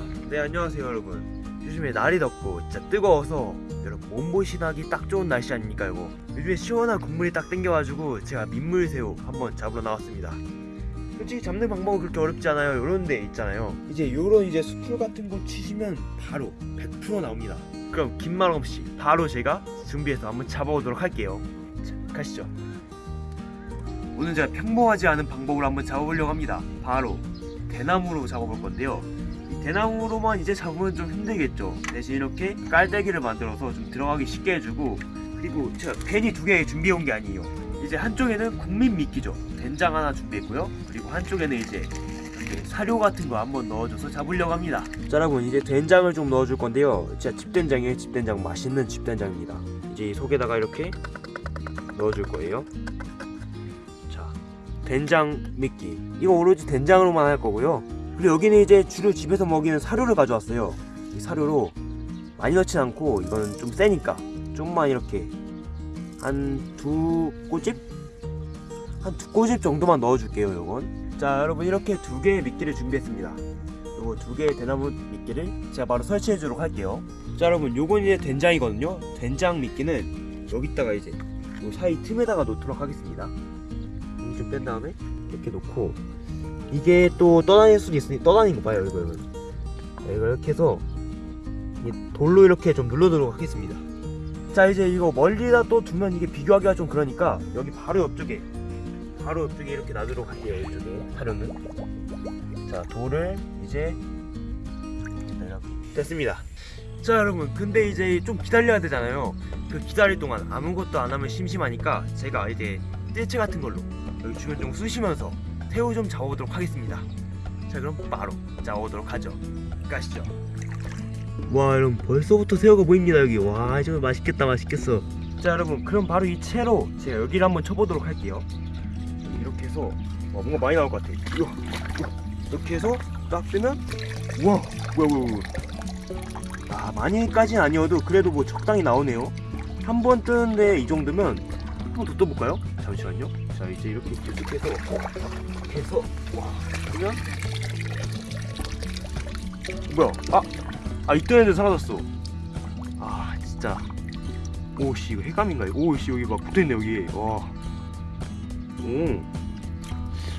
아, 네 안녕하세요 여러분. 요즘에 날이 덥고 진짜 뜨거워서 여러분 몸보신하기 딱 좋은 날씨 아닙니까 이거. 요즘에 시원한 국물이 딱 땡겨가지고 제가 민물새우 한번 잡으러 나왔습니다. 솔직히 잡는 방법은 그렇게 어렵지 않아요. 요런 데 있잖아요. 이제 요런 이제 수풀 같은 거 치시면 바로 100% 나옵니다. 그럼 긴 말 없이 바로 제가 준비해서 한번 잡아오도록 할게요. 자, 가시죠. 오늘 제가 평범하지 않은 방법으로 한번 잡아보려고 합니다. 바로 대나무로 잡아볼 건데요. 이 대나무로만 이제 잡으면 좀 힘들겠죠. 대신 이렇게 깔때기를 만들어서 좀 들어가기 쉽게 해주고 그리고 제가 괜히 두 개 준비해온 게 아니에요. 이제 한쪽에는 국민 미끼죠. 된장 하나 준비했고요. 그리고 한쪽에는 이제 사료 같은 거 한번 넣어줘서 잡으려고 합니다. 자 여러분 이제 된장을 좀 넣어줄 건데요. 진짜 집된장이에요. 집된장 맛있는 집된장입니다. 이제 이 속에다가 이렇게 넣어줄 거예요. 자 된장 미끼 이거 오로지 된장으로만 할 거고요. 그리고 여기는 이제 주로 집에서 먹이는 사료를 가져왔어요. 이 사료로 많이 넣진 않고 이거는 좀 세니까 좀만 이렇게 한 두 꼬집? 한 두 꼬집 정도만 넣어줄게요 요건. 자 여러분 이렇게 두 개의 미끼를 준비했습니다. 요거 두 개의 대나무 미끼를 제가 바로 설치해 주도록 할게요. 자 여러분 요건 이제 된장이거든요. 된장 미끼는 여기다가 이제 요 사이 틈에다가 놓도록 하겠습니다. 좀 뺀 다음에 이렇게 놓고 이게 또 떠다닐 수도 있으니 떠다니는 거 봐요 이거 이거. 자, 이걸 이렇게 해서 이 돌로 이렇게 좀 눌러두도록 하겠습니다. 자 이제 이거 멀리다 또 두면 이게 비교하기가 좀 그러니까 여기 바로 옆쪽에 바로 옆쪽에 이렇게 놔두도록 할게요 이쪽에 사료는 자 돌을 이제 됐습니다. 자 여러분 근데 이제 좀 기다려야 되잖아요. 그 기다릴 동안 아무것도 안 하면 심심하니까 제가 이제 뜰채 같은 걸로 여기 주변 좀 쑤시면서 새우 좀 잡아보도록 하겠습니다. 자 그럼 바로 잡아보도록 하죠. 가시죠. 와 여러분 벌써부터 새우가 보입니다 여기. 와 정말 맛있겠다 맛있겠어. 자 여러분 그럼 바로 이 채로 제가 여기를 한번 쳐보도록 할게요. 이렇게 해서 와 뭔가 많이 나올 것 같아. 이거, 이거. 이렇게 해서 딱 뜨면 우와 뭐야 뭐야 뭐야. 아 많이까지는 아니어도 그래도 뭐 적당히 나오네요. 한 번 뜨는데 이 정도면 한 번 더 떠볼까요? 잠시만요 자 이제 이렇게 계속해서 해서 와. 그러면? 뭐야? 아아 이때는 애들 사라졌어. 아 진짜. 오씨 이거 해감인가? 오씨 여기 막 붙어있네 여기. 와오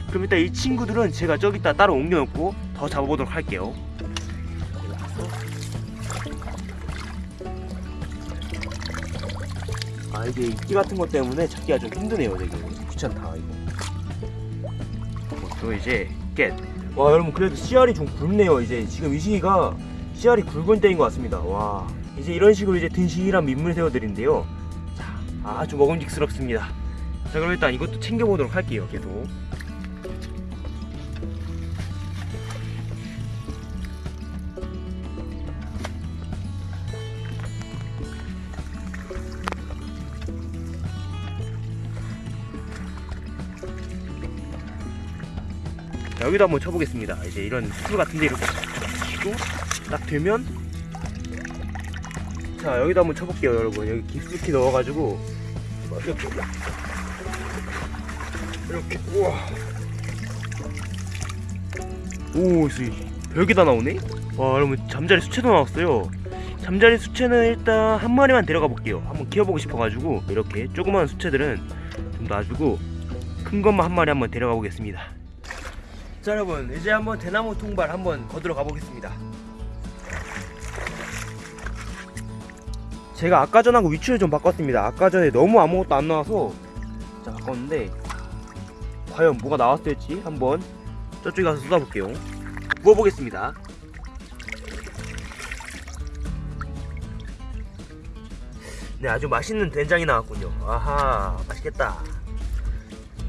그럼 일단 이 친구들은 제가 저기다 따로 옮겨놓고 더 잡아보도록 할게요. 아 이게 이끼 같은 것 때문에 잡기가 좀 힘드네요 되게 귀찮다 이거. 어, 또 이제 깻. 와 여러분 그래도 씨알이 좀 굵네요 이제. 지금 이 시기가 씨알이 굵은 때인 것 같습니다. 와. 이제 이런 식으로 이제 든실한 민물 새우들인데요. 자 아주 먹음직스럽습니다. 자 그럼 일단 이것도 챙겨보도록 할게요 계속 여기도 한번 쳐보겠습니다. 이제 이런 수풀 같은데 이렇게 치고 딱 되면 자 여기도 한번 쳐볼게요, 여러분. 여기 깊숙이 넣어가지고 이렇게 이렇게 우와 오, 씨 별게 다 나오네. 와, 여러분 잠자리 수채도 나왔어요. 잠자리 수채는 일단 한 마리만 데려가 볼게요. 한번 키워보고 싶어가지고 이렇게 조그만 수채들은 좀 놔주고 큰 것만 한 마리 한번 데려가 보겠습니다. 자 여러분 이제 한번 대나무 통발 한번 거들어 가보겠습니다. 제가 아까 전하고 위치를 좀 바꿨습니다. 아까 전에 너무 아무것도 안 나와서 자 바꿨는데 과연 뭐가 나왔을지 한번 저쪽에 가서 쏟아볼게요. 부어보겠습니다. 네 아주 맛있는 된장이 나왔군요. 아하 맛있겠다.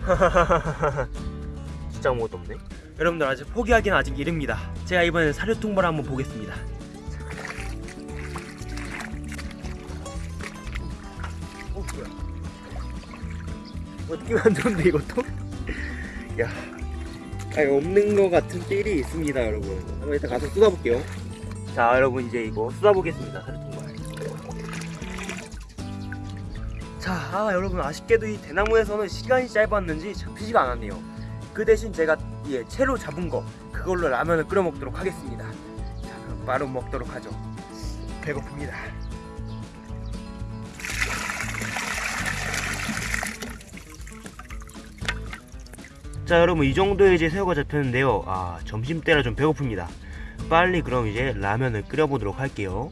진짜 아무것도 없네 여러분들 아직 포기하기는 아직 이릅니다. 제가 이번엔 사료 통발 한번 보겠습니다. 어 뭐야? 어떻게 만들었는데 이것도? 야 아니 없는 것 같은 삘이 있습니다 여러분. 한번 일단 가서 쏟아볼게요. 자 여러분 이제 이거 쏟아보겠습니다 사료 통발 자 아, 여러분 아쉽게도 이 대나무에서는 시간이 짧았는지 잡히지가 않았네요 그 대신 제가 예, 채로 잡은 거 그걸로 라면을 끓여 먹도록 하겠습니다. 자, 바로 먹도록 하죠. 배고픕니다. 자 여러분 이 정도에 이제 새우가 잡혔는데요 아 점심때라 좀 배고픕니다 빨리 그럼 이제 라면을 끓여보도록 할게요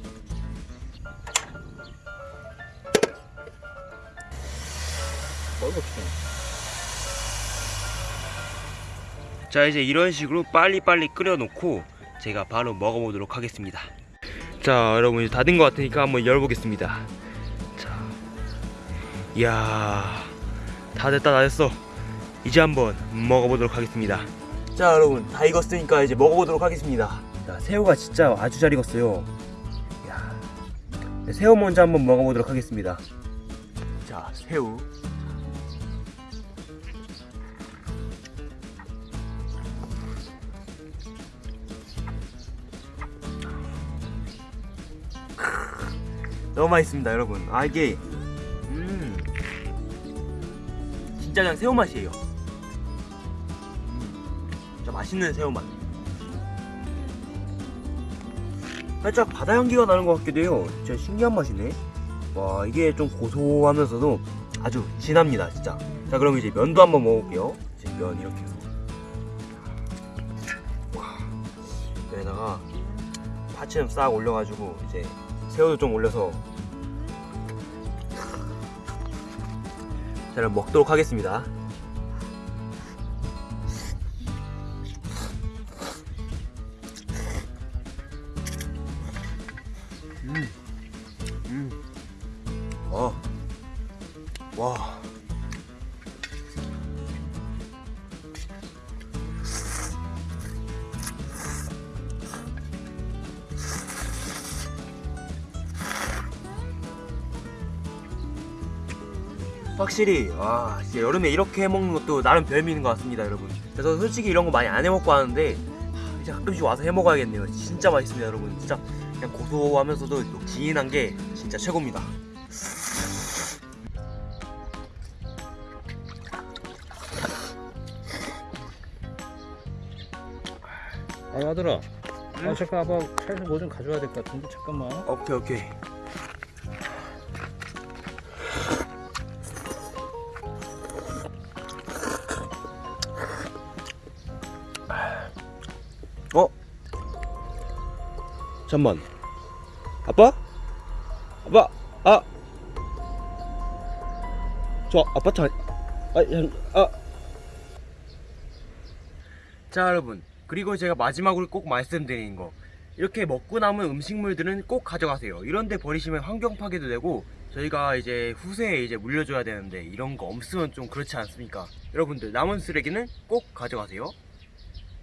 자 이제 이런 식으로 빨리빨리 끓여놓고 제가 바로 먹어보도록 하겠습니다. 자 여러분 이제 다 된 것 같으니까 한번 열어보겠습니다. 자 이야 다 됐다 다 됐어. 이제 한번 먹어보도록 하겠습니다. 자 여러분 다 익었으니까 이제 먹어보도록 하겠습니다. 자 새우가 진짜 아주 잘 익었어요. 네, 새우 먼저 한번 먹어보도록 하겠습니다. 자 새우 너무 맛있습니다 여러분. 아 이게 음 진짜 그냥 새우 맛이에요. 음, 진짜 맛있는 새우 맛. 살짝 바다 향기가 나는 것 같기도 해요. 진짜 신기한 맛이네. 와 이게 좀 고소하면서도 아주 진합니다 진짜. 자 그럼 이제 면도 한번 먹어볼게요. 이제 면 이렇게. 와 여기다가 파채 좀 싹 올려가지고 이제 새우도 좀 올려서 자 그럼 먹도록 하겠습니다 확실히 와 진짜 여름에 이렇게 해먹는 것도 나름 별미인 것 같습니다 여러분. 그래서 솔직히 이런 거 많이 안 해먹고 하는데 하, 이제 가끔씩 와서 해먹어야겠네요. 진짜 맛있습니다 여러분. 진짜 그냥 고소하면서도 또 진한 게 진짜 최고입니다. 아 아들아. 응? 아 잠깐 아빠 차에서 뭐 좀 가져와야 될 것 같은데? 잠깐만. 오케이 오케이 어? 잠만 아빠? 아빠 아! 저 아파트 아니 아, 아. 자 여러분 그리고 제가 마지막으로 꼭 말씀드리는 거 이렇게 먹고 남은 음식물들은 꼭 가져가세요 이런데 버리시면 환경 파괴도 되고 저희가 이제 후세에 이제 물려줘야 되는데 이런 거 없으면 좀 그렇지 않습니까 여러분들 남은 쓰레기는 꼭 가져가세요